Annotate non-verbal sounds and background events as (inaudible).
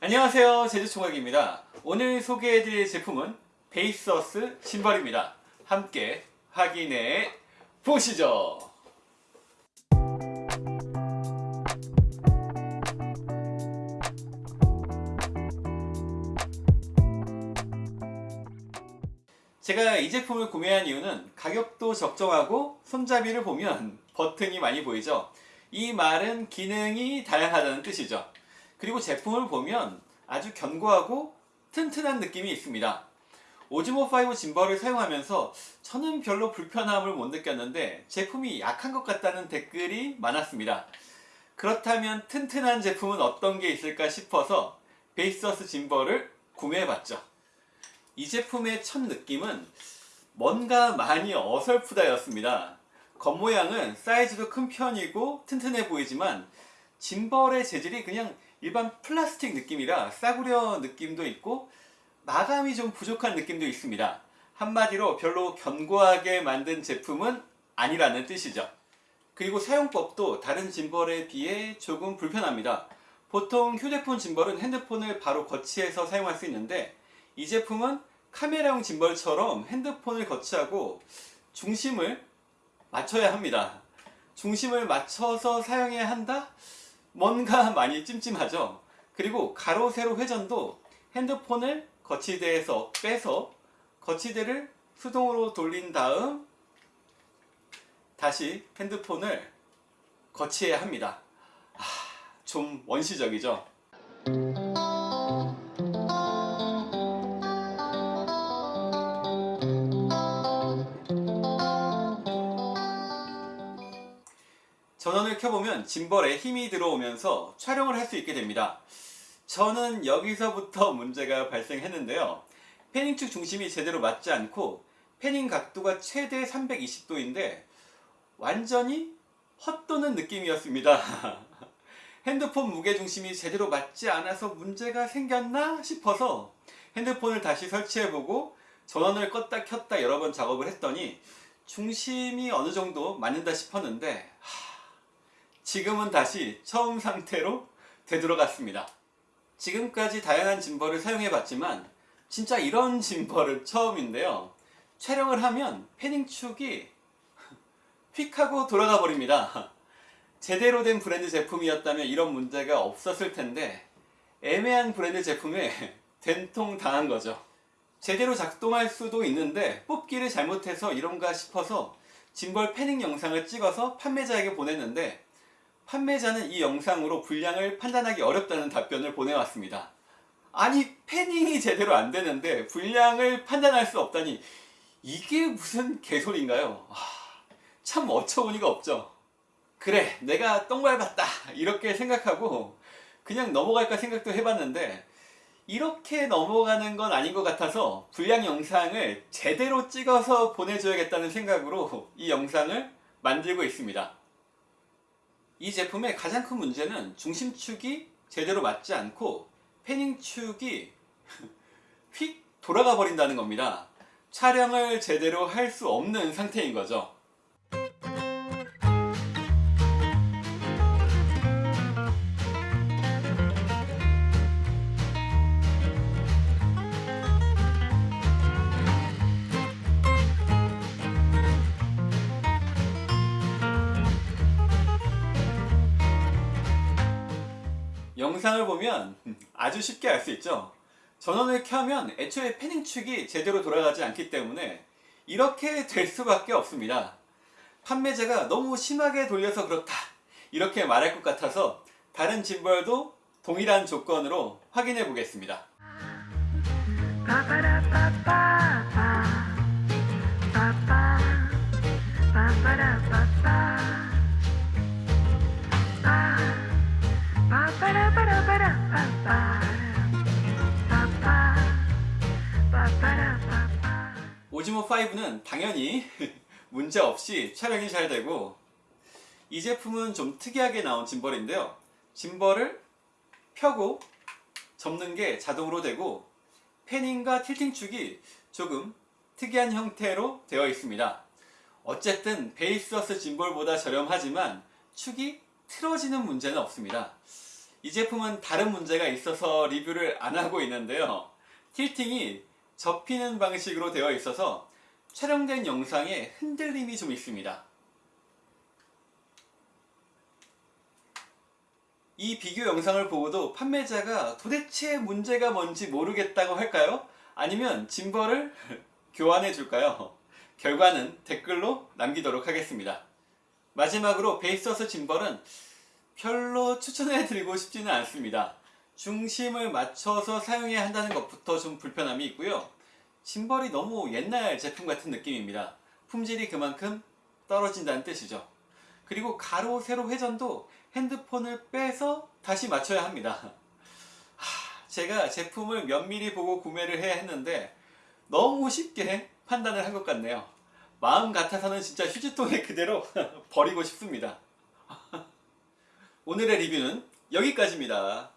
안녕하세요. 제주총각입니다. 오늘 소개해드릴 제품은 베이서스 신발입니다. 함께 확인해 보시죠. 제가 이 제품을 구매한 이유는 가격도 적정하고 손잡이를 보면 버튼이 많이 보이죠? 이 말은 기능이 다양하다는 뜻이죠 그리고 제품을 보면 아주 견고하고 튼튼한 느낌이 있습니다. Osmo 5 gimbal을 사용하면서 저는 별로 불편함을 못 느꼈는데 제품이 약한 것 같다는 댓글이 많았습니다. 그렇다면 튼튼한 제품은 어떤 게 있을까 싶어서 Baseus gimbal을 구매해봤죠. 이 제품의 첫 느낌은 뭔가 많이 어설프다 였습니다. 겉모양은 사이즈도 큰 편이고 튼튼해 보이지만 짐벌의 재질이 그냥 일반 플라스틱 느낌이라 싸구려 느낌도 있고 마감이 좀 부족한 느낌도 있습니다. 한마디로 별로 견고하게 만든 제품은 아니라는 뜻이죠. 그리고 사용법도 다른 짐벌에 비해 조금 불편합니다. 보통 휴대폰 짐벌은 핸드폰을 바로 거치해서 사용할 수 있는데 이 제품은 카메라용 짐벌처럼 핸드폰을 거치하고 중심을 맞춰야 합니다. 중심을 맞춰서 사용해야 한다? 뭔가 많이 찜찜하죠? 그리고 가로 세로 회전도 핸드폰을 거치대에서 빼서 거치대를 수동으로 돌린 다음 다시 핸드폰을 거치해야 합니다. 아, 좀 원시적이죠 전원을 켜보면 짐벌에 힘이 들어오면서 촬영을 할 수 있게 됩니다. 저는 여기서부터 문제가 발생했는데요. 패닝축 중심이 제대로 맞지 않고 패닝 각도가 최대 320도인데 완전히 헛도는 느낌이었습니다. (laughs) 핸드폰 무게중심이 제대로 맞지 않아서 문제가 생겼나 싶어서 핸드폰을 다시 설치해보고 전원을 껐다 켰다 여러 번 작업을 했더니 중심이 어느 정도 맞는다 싶었는데 하... 지금은 다시 처음 상태로 되돌아갔습니다. 지금까지 다양한 짐벌을 사용해 봤지만 진짜 이런 짐벌은 처음인데요. 촬영을 하면 패닝축이 휙 하고 돌아가 버립니다. 제대로 된 브랜드 제품이었다면 이런 문제가 없었을 텐데 애매한 브랜드 제품에 된통 당한 거죠. 제대로 작동할 수도 있는데 뽑기를 잘못해서 이런가 싶어서 짐벌 패닝 영상을 찍어서 판매자에게 보냈는데 판매자는 이 영상으로 분량을 판단하기 어렵다는 답변을 보내왔습니다. 아니 패닝이 제대로 안 되는데 분량을 판단할 수 없다니 이게 무슨 개소리인가요? 아, 참 어처구니가 없죠. 그래 내가 똥 밟았다 이렇게 생각하고 그냥 넘어갈까 생각도 해봤는데 이렇게 넘어가는 건 아닌 것 같아서 분량 영상을 제대로 찍어서 보내줘야겠다는 생각으로 이 영상을 만들고 있습니다. 이 제품의 가장 큰 문제는 중심축이 제대로 맞지 않고 패닝축이 (laughs) 휙 돌아가 버린다는 겁니다. 촬영을 제대로 할 수 없는 상태인 거죠. 영상을 보면 아주 쉽게 알 수 있죠. 전원을 켜면 애초에 패닝 축이 제대로 돌아가지 않기 때문에 이렇게 될 수밖에 없습니다. 판매자가 너무 심하게 돌려서 그렇다. 이렇게 말할 것 같아서 다른 짐벌도 동일한 조건으로 확인해 보겠습니다 오지모5는 당연히 (laughs) 문제없이 촬영이 잘 되고 이 제품은 좀 특이하게 나온 짐벌인데요. 짐벌을 펴고 접는 게 자동으로 되고 패닝과 틸팅축이 조금 특이한 형태로 되어 있습니다. 어쨌든 베이스어스 짐벌보다 저렴하지만 축이 틀어지는 문제는 없습니다. 이 제품은 다른 문제가 있어서 리뷰를 안 하고 있는데요. tilting이 접히는 방식으로 되어 있어서 촬영된 영상에 흔들림이 좀 있습니다. 이 비교 영상을 보고도 판매자가 도대체 문제가 뭔지 모르겠다고 할까요? 아니면 짐벌을 (laughs) 교환해 줄까요? 결과는 댓글로 남기도록 하겠습니다. 마지막으로 베이서스 짐벌은 별로 추천해 드리고 싶지는 않습니다. 중심을 맞춰서 사용해야 한다는 것부터 좀 불편함이 있고요. 짐벌이 너무 옛날 제품 같은 느낌입니다. 품질이 그만큼 떨어진다는 뜻이죠. 그리고 가로 세로 회전도 핸드폰을 빼서 다시 맞춰야 합니다. 하, 제가 제품을 면밀히 보고 구매를 해야 했는데 너무 쉽게 판단을 한 것 같네요. 마음 같아서는 진짜 휴지통에 그대로 (laughs) 버리고 싶습니다. (laughs) 오늘의 리뷰는 여기까지입니다.